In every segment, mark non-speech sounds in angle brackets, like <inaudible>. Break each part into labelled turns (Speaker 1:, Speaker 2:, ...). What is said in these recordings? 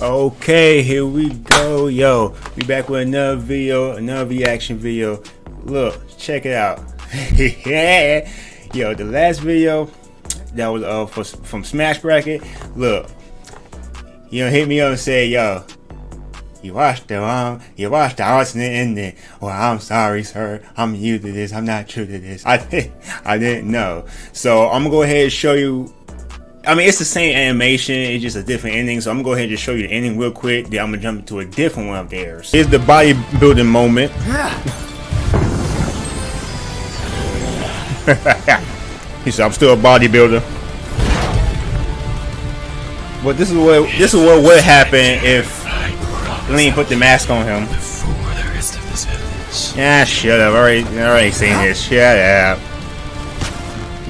Speaker 1: Okay, here we go. Yo, we back with another video, another reaction video. Look, check it out. yeah, <laughs> Yo, the last video that was uh for, from Smash Bracket. Look, you know, hit me up and say, yo, you watched the um, you watched the alternate ending. Well, I'm sorry, sir. I'm new to this. I'm not true to this. <laughs> I I didn't know. So I'm gonna go ahead and show you I mean, it's the same animation, it's just a different ending. So I'm gonna go ahead and just show you the ending real quick. Then I'm gonna jump into a different one of theirs. Here's the bodybuilding moment. <laughs> he said, "I'm still a bodybuilder." But this is what this is what would happen if Lean put the mask on him. Yeah, shut up. Already, already seen this. Shut up.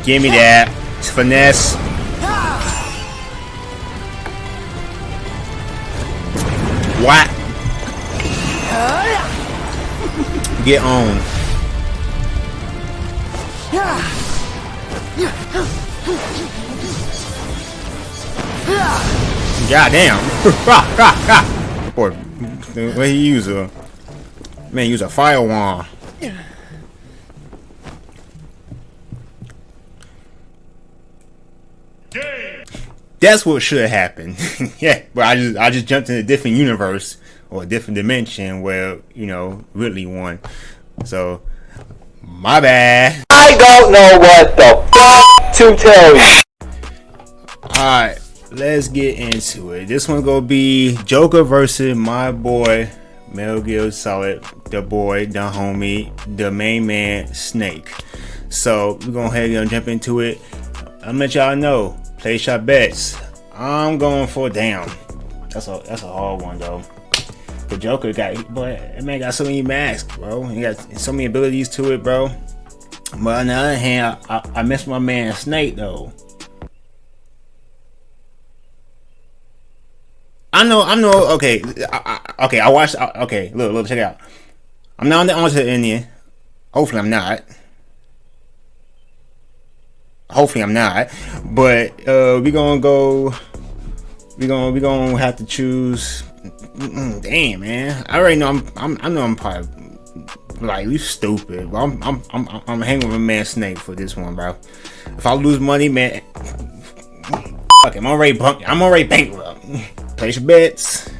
Speaker 1: Give me that. It's finesse. Get on. God damn. <laughs> Boy, what he use a man use a fire wand. That's what should happen. <laughs> yeah, but I just I just jumped in a different universe or a different dimension where you know Ridley won. So my bad.
Speaker 2: I don't know what the fuck to tell you.
Speaker 1: Alright, let's get into it. This one's gonna be Joker versus my boy Metal Gear Solid, the boy, the homie, the main man, Snake. So we're gonna head and jump into it. I'll let y'all know Place your bets. I'm going for down. That's a that's a hard one though. The Joker got that man got so many masks, bro. He got so many abilities to it, bro. But on the other hand, I, I, miss my man Snake though. I know, I know. Okay, I, I, okay. I watched. Okay, look, look, check it out. I'm not on the onto Indian. Hopefully, I'm not hopefully I'm not. But uh, we gonna go. We gonna we gonna have to choose. Damn, man. I already know I'm. I'm I know I'm probably like you stupid. But I'm I'm I'm I'm hanging with man Snake for this one, bro. If I lose money, man, fuck. I'm already bunk. I'm already bankrupt. Place your bets.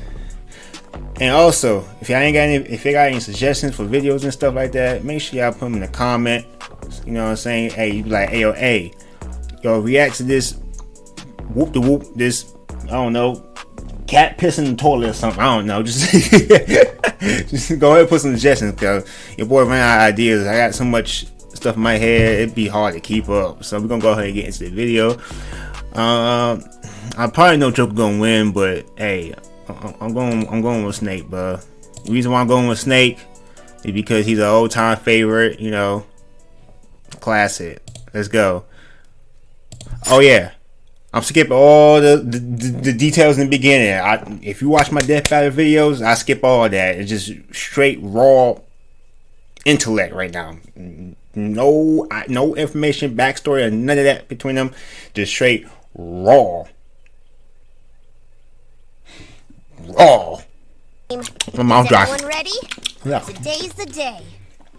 Speaker 1: And also, if y'all ain't got any, if you got any suggestions for videos and stuff like that, make sure y'all put them in the comment. You know what I'm saying? Hey, you be like, hey, yo, hey, yo, react to this whoop the whoop, this, I don't know, cat pissing in the toilet or something. I don't know. <laughs> Just, just go ahead and put some suggestions because your boy ran out of ideas. I got so much stuff in my head, it'd be hard to keep up. So we're gonna go ahead and get into the video. Um, I probably know Joker gonna win, but hey, I'm going, I'm going with Snake, bro. The reason why I'm going with Snake is because he's an old time favorite, you know, classic. Let's go. Oh yeah, I'm skipping all the, the, the, details in the beginning. I, if you watch my Death Battle videos, I skip all that. It's just straight raw intellect right now. No, no information, backstory, or none of that between them. Just straight raw. Raw.
Speaker 3: My mouth dry. Ready?
Speaker 1: Yeah.
Speaker 3: Today's the day.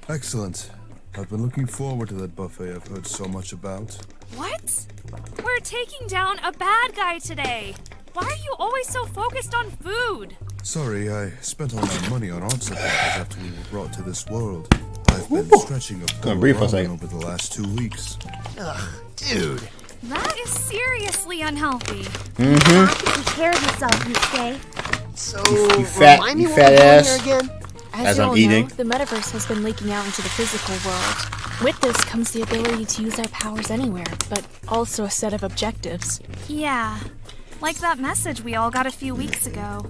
Speaker 4: Excellent. I've been looking forward to that buffet I've heard so much about.
Speaker 5: What? We're taking down a bad guy today. Why are you always so focused on food?
Speaker 4: Sorry, I spent all my money on art supplies after we were brought to this world. I've been Ooh. stretching a full over the last two weeks.
Speaker 3: Ugh, dude.
Speaker 5: That is seriously unhealthy.
Speaker 1: Mm-hmm.
Speaker 3: You have to take care of yourself, you stay.
Speaker 1: So, you, you fat, remind me you fat ass. Again?
Speaker 5: As, As I'm eating. Know, the metaverse has been leaking out into the physical world. With this comes the ability to use our powers anywhere, but also a set of objectives. Yeah, like that message we all got a few weeks ago.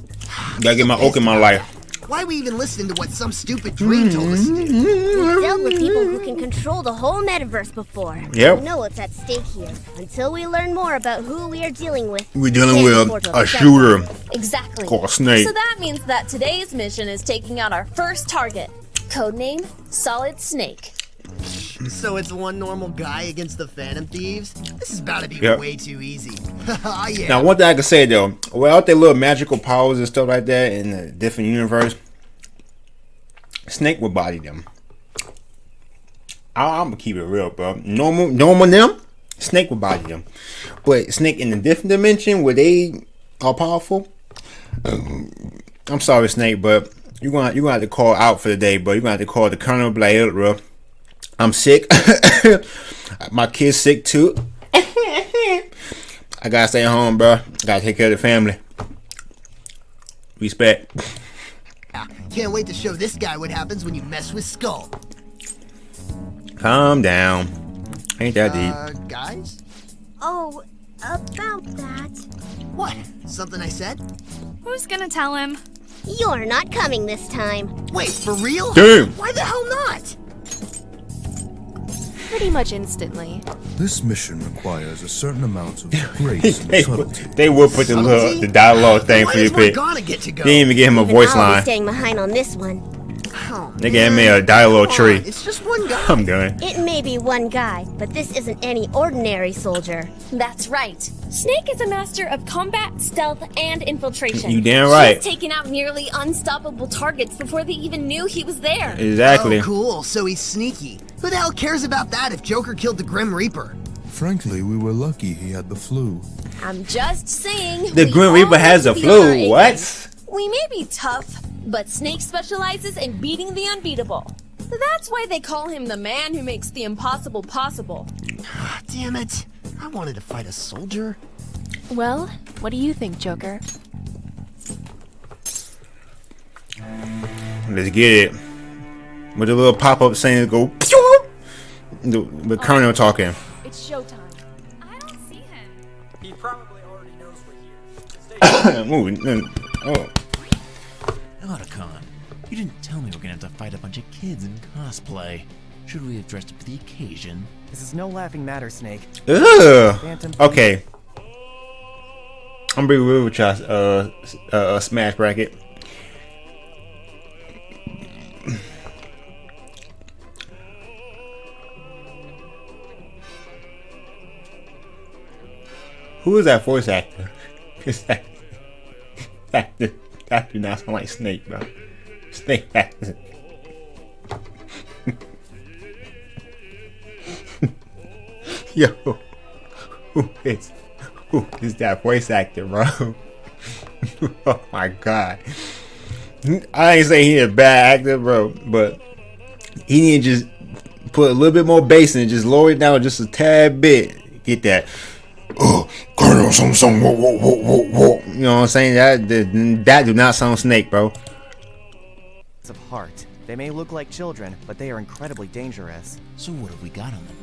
Speaker 1: Gotta get my oak in my life.
Speaker 6: Why are we even listening to what some stupid dream told us to do?
Speaker 3: We've dealt with people who can control the whole metaverse before.
Speaker 1: Yep.
Speaker 3: We know what's at stake here. Until we learn more about who we are dealing with.
Speaker 1: We're dealing with a, a shooter.
Speaker 7: Exactly.
Speaker 1: Called Snake.
Speaker 7: So that means that today's mission is taking out our first target. Codename Solid Snake.
Speaker 6: So it's one normal guy against the Phantom Thieves? This is about to be
Speaker 1: Yep.
Speaker 6: way too easy. oh, <laughs> yeah.
Speaker 1: Now, one thing I can say though, without their little magical powers and stuff like that in a different universe, Snake would body them. I, I'm gonna keep it real, bro. Normal, normal them, Snake would body them. But Snake in a different dimension where they are powerful. um, I'm sorry, Snake, but you're gonna you're gonna have to call out for the day, bro. You're gonna have to call the Colonel Blair, bro. I'm sick. <coughs> My kid's sick too. <laughs> I gotta stay home, bro. Gotta take care of the family. Respect.
Speaker 6: Can't wait to show this guy what happens when you mess with Skull.
Speaker 1: Calm down. Ain't that deep.
Speaker 6: Uh, guys?
Speaker 3: Oh, about that.
Speaker 6: What? Something I said?
Speaker 5: Who's gonna tell him?
Speaker 3: You're not coming this time.
Speaker 6: Wait, for real?
Speaker 1: Damn.
Speaker 6: Why the hell not?
Speaker 7: Pretty much instantly.
Speaker 4: This mission requires a certain amount of <laughs> grace
Speaker 1: they,
Speaker 4: and subtlety.
Speaker 1: they would put the little, the dialogue thing for you,
Speaker 6: does
Speaker 1: pick.
Speaker 6: Morgana get to go?
Speaker 1: They didn't even give him a
Speaker 3: Even
Speaker 1: voice
Speaker 3: I'll be staying behind on this one.
Speaker 6: Oh,
Speaker 1: They gave me
Speaker 6: uh,
Speaker 1: a dialogue
Speaker 6: Come
Speaker 1: tree.
Speaker 6: It's just one guy.
Speaker 1: I'm done.
Speaker 3: It may be one guy, but this isn't any ordinary soldier.
Speaker 8: That's right. Snake is a master of combat, stealth, and infiltration.
Speaker 1: You damn right.
Speaker 8: He's taken out nearly unstoppable targets before they even knew he was there.
Speaker 1: Exactly.
Speaker 6: Oh, cool. So he's sneaky. Who the hell cares about that if Joker killed the Grim Reaper?
Speaker 4: Frankly, we were lucky he had the flu.
Speaker 8: I'm just saying.
Speaker 1: The Grim Reaper has
Speaker 8: need
Speaker 1: the
Speaker 8: to be on our
Speaker 1: flu. What?
Speaker 8: We may be tough, but Snake specializes in beating the unbeatable. That's why they call him the man who makes the impossible possible.
Speaker 6: Ah, damn it. I wanted to fight a soldier.
Speaker 7: Well, what do you think, Joker?
Speaker 1: Let's get it. With a little pop up saying go. pew! The, the Colonel talking.
Speaker 7: It's showtime.
Speaker 5: I don't see him.
Speaker 9: He probably already knows we're here. <coughs> Stay
Speaker 1: Ooh, <coughs> oh.
Speaker 10: Otacon, didn't tell me we're gonna have to fight a bunch of kids in cosplay. Should we have dressed up for the occasion?
Speaker 9: This is no laughing matter, Snake.
Speaker 1: Ugh. Okay. I'm gonna be real with y'all. Uh, uh, uh, smash bracket. Who is that voice actor? <laughs> 'Cause that, <laughs> that, that do not sound like Snake, bro. Snake <laughs> actor. Yo, who is who is that voice actor, bro? <laughs> oh my god. I ain't saying he's a bad actor, bro, but he need to just put a little bit more bass in it, just lower it down just a tad bit. Get that. Oh, Colonel, whoa, whoa, whoa, whoa, whoa. You know what I'm saying? That that, that do not sound snake, bro.
Speaker 9: Of heart. They may look like children, but they are incredibly dangerous.
Speaker 10: So what have we got on them?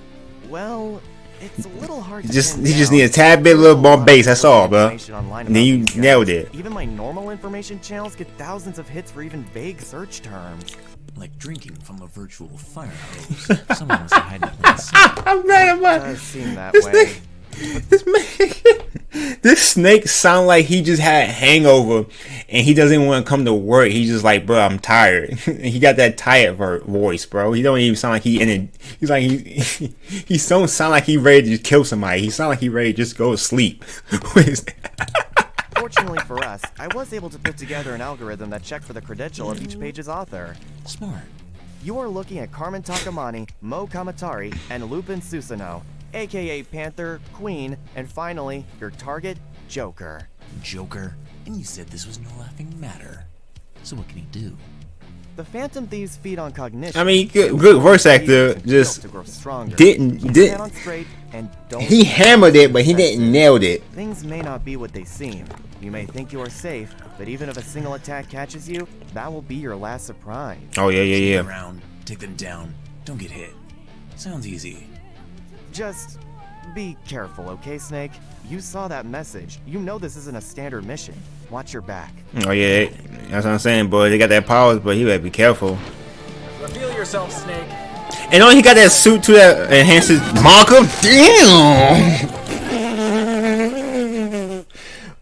Speaker 9: Well, it's a little hard
Speaker 1: You
Speaker 9: to
Speaker 1: just you just need a tad bit,
Speaker 9: There's
Speaker 1: little more bass. That's all, bro. And then you nailed it.
Speaker 9: Even my normal information channels get thousands of hits for even vague search terms.
Speaker 10: Like drinking from a virtual fire hose. Someone must have hiding <laughs> it in sight.
Speaker 1: I'm mad about
Speaker 9: Does seem that
Speaker 1: this
Speaker 9: way.
Speaker 1: Thing. This man, <laughs> this snake sound like he just had a hangover and he doesn't want to come to work. He's just like, bro, I'm tired. <laughs> he got that tired voice, bro. He don't even sound like he in it. He's like he <laughs> he don't sound like he ready to just kill somebody. He sound like he ready to just go to sleep. What is that?
Speaker 9: Fortunately for us, I was able to put together an algorithm that checked for the credential of each page's author.
Speaker 10: Smart.
Speaker 9: You are looking at Carmen Takamani, Mo Kamatari, and Lupin Susanoo, aka Panther, Queen, and finally, your target, Joker.
Speaker 10: Joker. And you said this was no laughing matter. So what can he do?
Speaker 9: The Phantom Thieves feed on cognition.
Speaker 1: I mean, good, good voice actor.
Speaker 9: and
Speaker 1: Just
Speaker 9: to grow stronger.
Speaker 1: didn't did
Speaker 9: your head on straight and don't
Speaker 1: he hammered it, but he didn't nailed it.
Speaker 9: Things may not be what they seem. You may think you are safe, but even if a single attack catches you, that will be your last surprise.
Speaker 1: Oh yeah, yeah, yeah.
Speaker 10: Around, take them down, don't get hit. Sounds easy.
Speaker 9: Just be careful, okay, Snake? You saw that message. You know this isn't a standard mission. Watch your back.
Speaker 1: Oh yeah, that's what I'm saying, boy. They got that powers, but he better be careful.
Speaker 9: Reveal yourself, Snake.
Speaker 1: And oh, he got that suit too that enhances marker. Damn.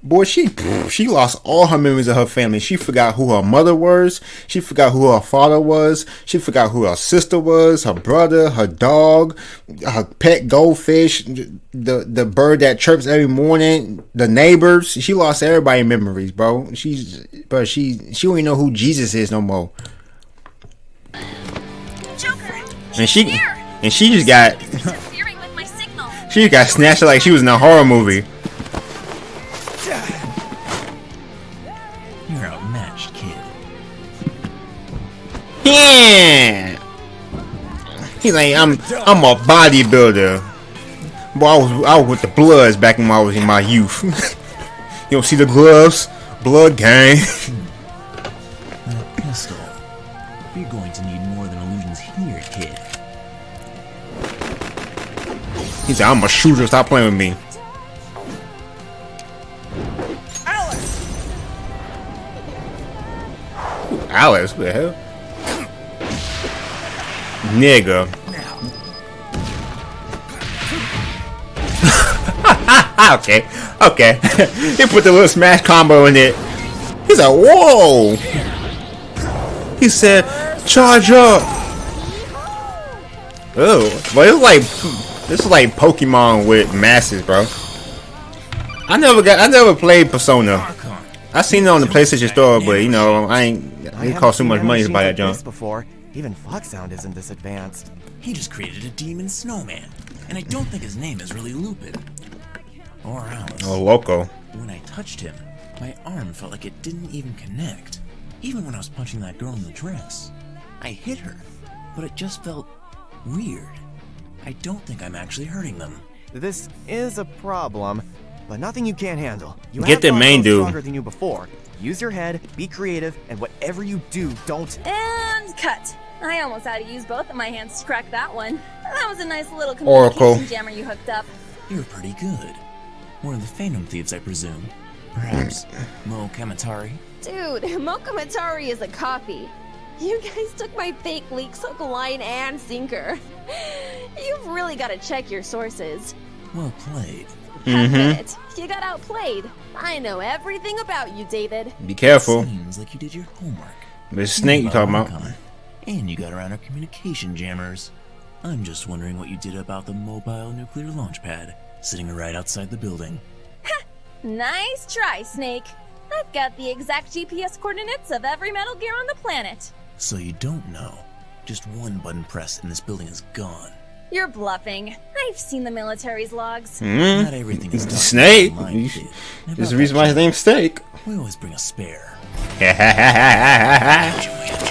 Speaker 1: Boy, she she lost all her memories of her family. She forgot who her mother was. She forgot who her father was. She forgot who her sister was, her brother, her dog, her pet goldfish, the the bird that chirps every morning, the neighbors. She lost everybody memories, bro. She's but she she don't even know who Jesus is no more.
Speaker 5: Joker,
Speaker 1: and she and she just got she just got snatched like she was in a horror movie. Yeah. He's like, I'm I'm a bodybuilder. Boy, I was I was with the Bloods back when I was in my youth. <laughs> you don't see the gloves? Blood gang. <laughs>
Speaker 10: pistol. You're going to need more than illusions here, kid.
Speaker 1: He said, I'm a shooter, stop playing with me.
Speaker 11: Alice!
Speaker 1: Alice, what the hell? Nigga. <laughs> okay, okay. <laughs> he put the little smash combo in it. He's like, whoa! He said, charge up! Oh, but it's like, this is like Pokemon with masses, bro. I never got, I never played Persona. I seen it on the PlayStation Store, but you know, I ain't. It cost too much money to buy that junk.
Speaker 9: Before. Even Foxhound isn't this advanced.
Speaker 10: He just created a demon snowman, and I don't think his name is really Lupin. Or Alice.
Speaker 1: Oh, Loco.
Speaker 10: When I touched him, my arm felt like it didn't even connect. Even when I was punching that girl in the dress. I hit her, but it just felt weird. I don't think I'm actually hurting them.
Speaker 9: This is a problem, but nothing you can't handle. You
Speaker 1: Get the main dude.
Speaker 9: stronger than you before. Use your head, be creative, and whatever you do, don't.
Speaker 8: And cut. I almost had to use both of my hands to crack that one. That was a nice little
Speaker 1: Oracle.
Speaker 8: jammer you hooked up.
Speaker 10: You're pretty good. One of the Phantom Thieves, I presume. Perhaps <laughs> Mo Kamatari?
Speaker 8: Dude, Mokamatari is a copy. You guys took my fake leaks hook, line, and sinker. <laughs> You've really got to check your sources.
Speaker 10: Well played. <laughs>
Speaker 8: Admit mm-hmm. it, you got outplayed. I know everything about you, David.
Speaker 1: Be careful.
Speaker 10: Seems like you did your homework.
Speaker 1: There's Snake you talking about.
Speaker 10: Archon, And you got around our communication jammers. I'm just wondering what you did about the mobile nuclear launch pad sitting right outside the building. Ha!
Speaker 8: Nice try, Snake. I've got the exact GPS coordinates of every Metal Gear on the planet.
Speaker 10: So you don't know. Just one button press and this building is gone.
Speaker 8: You're bluffing. I've seen the military's logs.
Speaker 1: Mm.
Speaker 10: Not everything is done
Speaker 1: Snake.
Speaker 10: online,
Speaker 1: You-
Speaker 10: kid.
Speaker 1: There's a reason why his name's Snake.
Speaker 10: We always bring a spare. <laughs>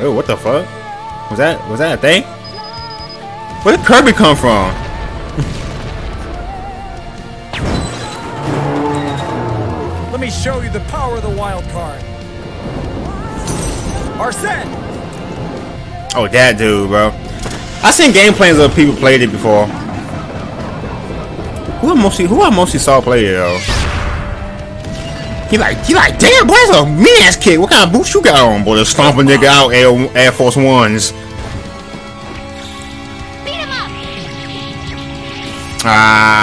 Speaker 1: oh, what the fuck? Was that was that a thing? Where did Kirby come from? <laughs>
Speaker 11: Let me show you the power of the wild card. Arsene!
Speaker 1: Oh, that dude, bro. I seen gameplays of people played it before. Who I mostly who I mostly saw play it though? He like he like damn boy that's a mean ass kick. What kind of boots you got on, boy? To stomp a nigga out Air, Air Force Ones. Ah.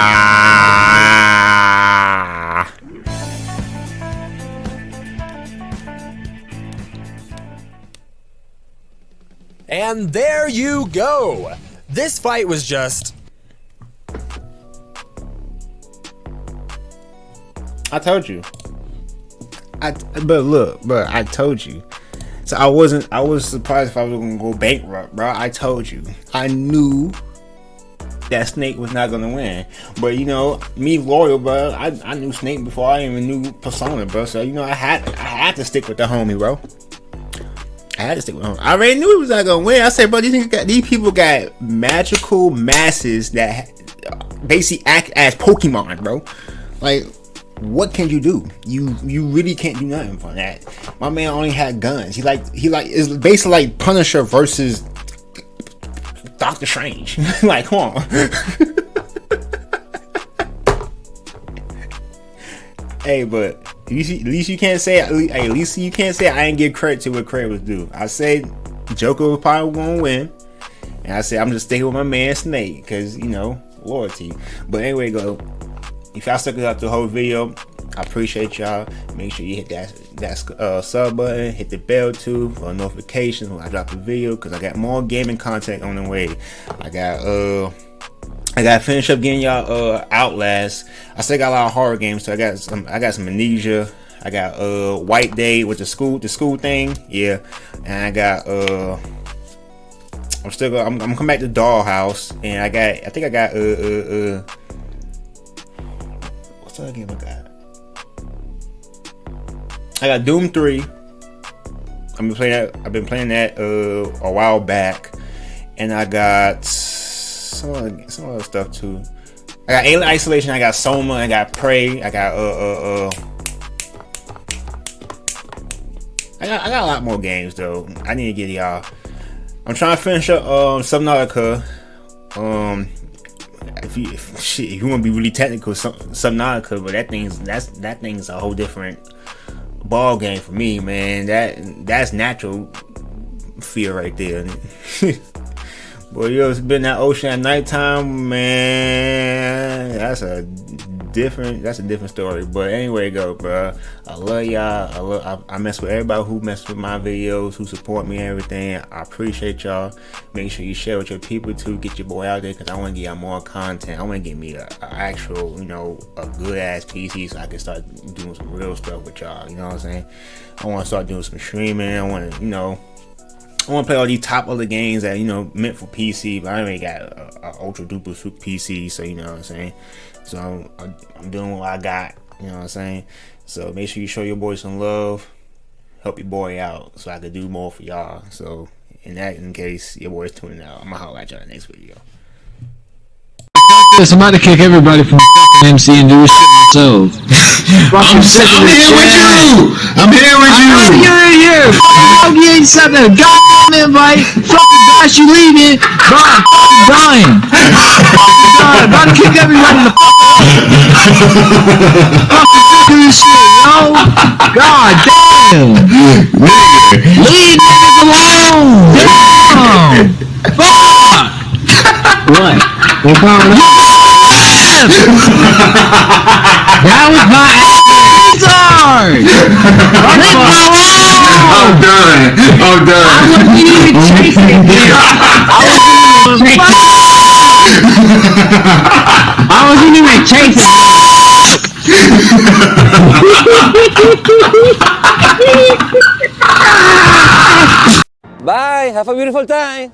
Speaker 11: And there you go. This fight was just.
Speaker 1: I told you. I but look, bro, I told you. So I wasn't. I was surprised if I was gonna go bankrupt, bro. I told you. I knew that Snake was not gonna win. But you know, me loyal, bro. I, I knew Snake before I even knew Persona, bro. So you know, I had I had to stick with the homie, bro. I had to stick with him. I already knew he was not gonna win. I said, bro, these got these people got magical masses that basically act as Pokemon, bro. Like, what can you do? You you really can't do nothing for that. My man only had guns. He like he like is basically like Punisher versus Doctor Strange. <laughs> like, come on. <laughs> hey, but at least, you, at least you can't say at least, you can't say I didn't give credit to what credit was due. I say Joker was probably gonna win, and I said I'm just sticking with my man Snake because you know loyalty. But anyway, go. If y'all stuck out the whole video, I appreciate y'all. Make sure you hit that that uh, sub button, hit the bell too for notifications when I drop a video. Cause I got more gaming content on the way. I got uh. I gotta finish up getting y'all uh Outlast. I still got a lot of horror games, so I got some I got some amnesia. I got uh White Day with the school the school thing, yeah. And I got uh I'm still gonna I'm, I'm gonna come back to Dollhouse and I got I think I got uh uh uh what's other game I got? I got Doom 3. I've been playing that I've been playing that uh a while back. And I got some other, some other stuff too. I got Alien Isolation, I got Soma, I got Prey, I got uh uh uh I got I got a lot more games though. I need to get y'all. I'm trying to finish up um Subnautica. Um if you if, shit, if you want to be really technical, some Subnautica, but that thing's that's that thing's a whole different ball game for me, man. That that's natural fear right there. <laughs> Boy, you ever been that ocean at nighttime, man? That's a different. That's a different story. But anyway, go, bro. I love y'all. I love. I, I, mess with everybody who mess with my videos, who support me and everything. I appreciate y'all. Make sure you share with your people too. Get your boy out there because I want to get y'all more content. I want to get me a, a, actual, you know, a good ass PC so I can start doing some real stuff with y'all. You know what I'm saying? I want to start doing some streaming. I want to, you know I want to play all these top other games that you know meant for PC, but I already got a, a ultra duper super PC, so you know what I'm saying. So I'm, I'm, doing what I got, you know what I'm saying. So make sure you show your boy some love, help your boy out, so I can do more for y'all. So in that in case your boy's tuning out, I'm gonna holler at y'all in the next video.
Speaker 12: this, I'm about to kick everybody from MC and do this shit myself. I'm,
Speaker 13: I'm here with you! I'm here with you!
Speaker 12: I'm you're in here! Fuck you ain't sent a goddamn invite! Fucking gosh, you leaving! Bro, I'm dying! I'm about to kick everybody in the fucking sick of this shit, yo! God damn! Leave niggas alone! Damn! Fuck! What? What problem? that was my answer! Leave me alone!
Speaker 13: I'm done. I'm done.
Speaker 12: I wasn't even chasing you. I wasn't even chasing <laughs>
Speaker 14: Bye. Have a beautiful time.